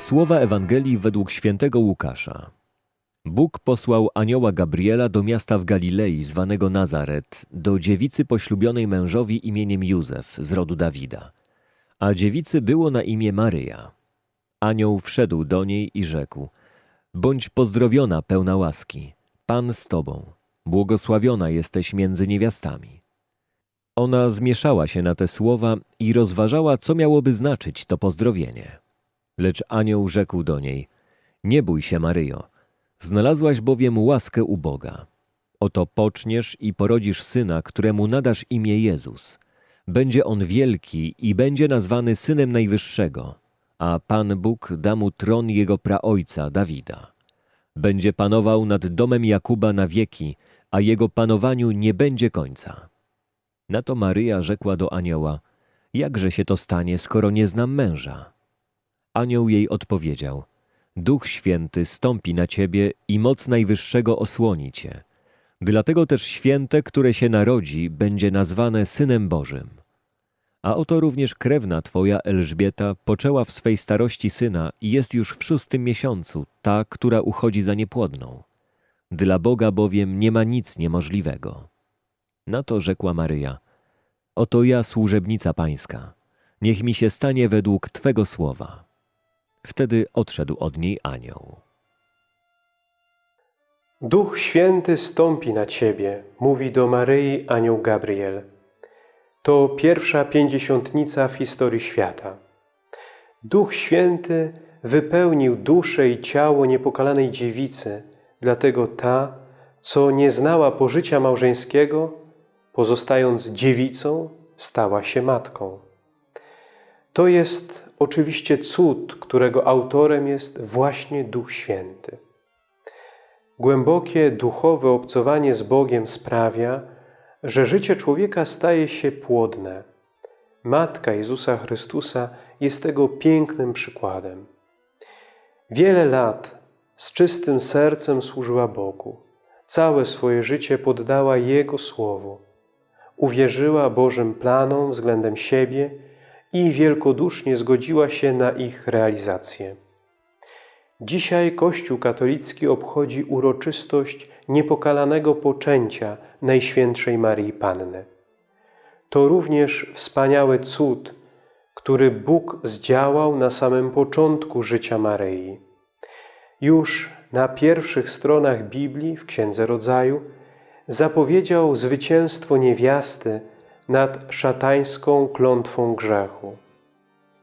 Słowa Ewangelii według świętego Łukasza. Bóg posłał anioła Gabriela do miasta w Galilei zwanego Nazaret, do dziewicy poślubionej mężowi imieniem Józef z rodu Dawida. A dziewicy było na imię Maryja. Anioł wszedł do niej i rzekł: Bądź pozdrowiona, pełna łaski, Pan z tobą, błogosławiona jesteś między niewiastami. Ona zmieszała się na te słowa i rozważała, co miałoby znaczyć to pozdrowienie. Lecz anioł rzekł do niej: Nie bój się, Maryjo, znalazłaś bowiem łaskę u Boga. Oto poczniesz i porodzisz syna, któremu nadasz imię Jezus. Będzie on wielki i będzie nazwany synem Najwyższego, a Pan Bóg da mu tron jego praojca Dawida. Będzie panował nad domem Jakuba na wieki, a jego panowaniu nie będzie końca. Na to Maryja rzekła do anioła: Jakże się to stanie, skoro nie znam męża? Anioł jej odpowiedział: Duch Święty stąpi na ciebie i moc Najwyższego osłoni cię. Dlatego też święte, które się narodzi, będzie nazwane Synem Bożym. A oto również krewna twoja Elżbieta poczęła w swej starości syna i jest już w szóstym miesiącu, ta, która uchodzi za niepłodną. Dla Boga bowiem nie ma nic niemożliwego. Na to rzekła Maryja: Oto ja, służebnica pańska, niech mi się stanie według twego słowa. Wtedy odszedł od niej anioł. Duch Święty stąpi na Ciebie, mówi do Maryi anioł Gabriel. To pierwsza pięćdziesiątnica w historii świata. Duch Święty wypełnił duszę i ciało niepokalanej dziewicy, dlatego ta, co nie znała pożycia małżeńskiego, pozostając dziewicą, stała się matką. To jest oczywiście cud, którego autorem jest właśnie Duch Święty. Głębokie duchowe obcowanie z Bogiem sprawia, że życie człowieka staje się płodne. Matka Jezusa Chrystusa jest tego pięknym przykładem. Wiele lat z czystym sercem służyła Bogu. Całe swoje życie poddała Jego Słowu. Uwierzyła Bożym planom względem siebie i wielkodusznie zgodziła się na ich realizację. Dzisiaj Kościół katolicki obchodzi uroczystość niepokalanego poczęcia Najświętszej Marii Panny. To również wspaniały cud, który Bóg zdziałał na samym początku życia Maryi. Już na pierwszych stronach Biblii w Księdze Rodzaju zapowiedział zwycięstwo niewiasty nad szatańską klątwą grzechu.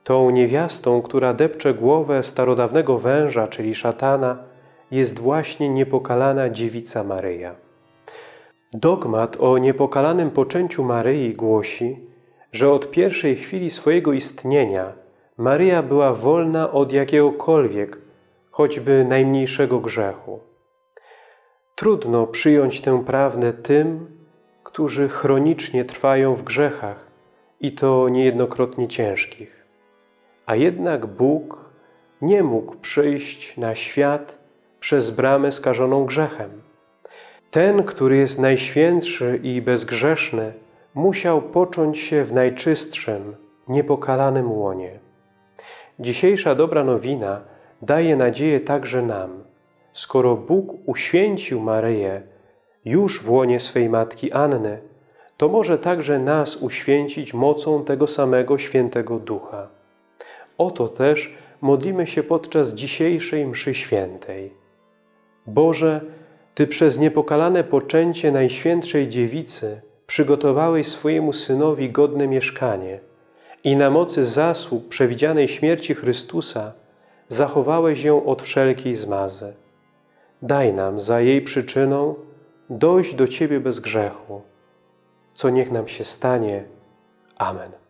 Tą niewiastą, która depcze głowę starodawnego węża, czyli szatana, jest właśnie niepokalana dziewica Maryja. Dogmat o niepokalanym poczęciu Maryi głosi, że od pierwszej chwili swojego istnienia Maryja była wolna od jakiegokolwiek, choćby najmniejszego grzechu. Trudno przyjąć tę prawdę tym, którzy chronicznie trwają w grzechach i to niejednokrotnie ciężkich. A jednak Bóg nie mógł przyjść na świat przez bramę skażoną grzechem. Ten, który jest najświętszy i bezgrzeszny, musiał począć się w najczystszym, niepokalanym łonie. Dzisiejsza dobra nowina daje nadzieję także nam. Skoro Bóg uświęcił Maryję już w łonie swej matki Anny, to może także nas uświęcić mocą tego samego świętego Ducha. Oto też modlimy się podczas dzisiejszej mszy świętej. Boże, Ty przez niepokalane poczęcie Najświętszej Dziewicy przygotowałeś swojemu Synowi godne mieszkanie i na mocy zasług przewidzianej śmierci Chrystusa zachowałeś ją od wszelkiej zmazy. Daj nam za jej przyczyną dojść do Ciebie bez grzechu, co niech nam się stanie. Amen.